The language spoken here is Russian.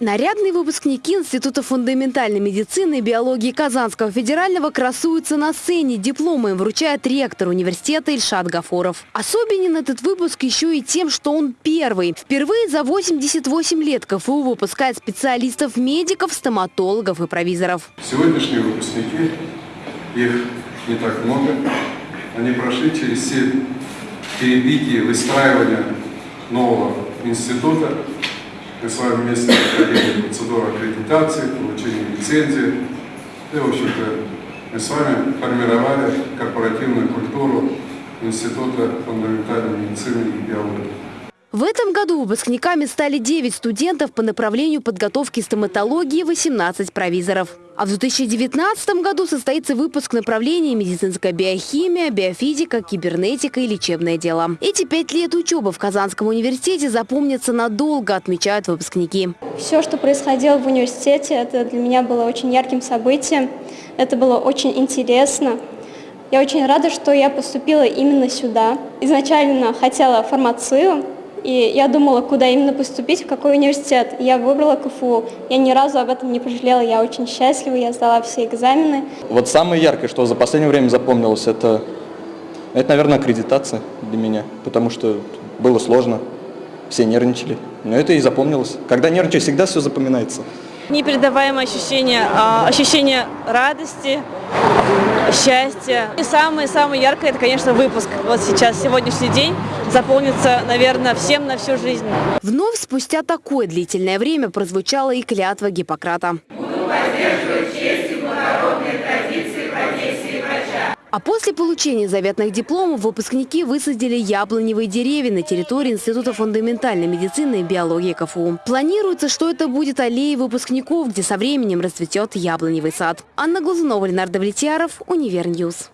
Нарядные выпускники Института фундаментальной медицины и биологии Казанского федерального красуются на сцене. Дипломы им вручает ректор университета Ильшат Гафуров. Особенен этот выпуск еще и тем, что он первый. Впервые за 88 лет КФУ выпускает специалистов-медиков, стоматологов и провизоров. Сегодняшние выпускники, их не так много, они прошли через все перебития выстраивания нового института. Мы с вами вместе проходили процедуру аккредитации, получения лицензии. И, в общем-то, мы с вами формировали корпоративную культуру Института фундаментальной медицины и биологии. В этом году выпускниками стали 9 студентов по направлению подготовки стоматологии, 18 провизоров. А в 2019 году состоится выпуск направления медицинская биохимия, биофизика, кибернетика и лечебное дело. Эти пять лет учебы в Казанском университете запомнятся надолго, отмечают выпускники. Все, что происходило в университете, это для меня было очень ярким событием. Это было очень интересно. Я очень рада, что я поступила именно сюда. Изначально хотела фармацию, и я думала, куда именно поступить, в какой университет. Я выбрала КФУ. Я ни разу об этом не пожалела. Я очень счастлива, я сдала все экзамены. Вот самое яркое, что за последнее время запомнилось, это, это наверное, аккредитация для меня. Потому что было сложно, все нервничали. Но это и запомнилось. Когда нервничаешь, всегда все запоминается. Непередаваемое ощущение, а, ощущение радости, счастья. И самое-самое яркое, это, конечно, выпуск. Вот сейчас, сегодняшний день заполнится, наверное, всем на всю жизнь. Вновь спустя такое длительное время прозвучала и клятва Гиппократа. Буду поддерживать честь А после получения заветных дипломов выпускники высадили яблоневые деревья на территории Института фундаментальной медицины и биологии КФУ. Планируется, что это будет аллея выпускников, где со временем расцветет яблоневый сад. Анна Глазунова, Ленардо Влетьяров, Универ News.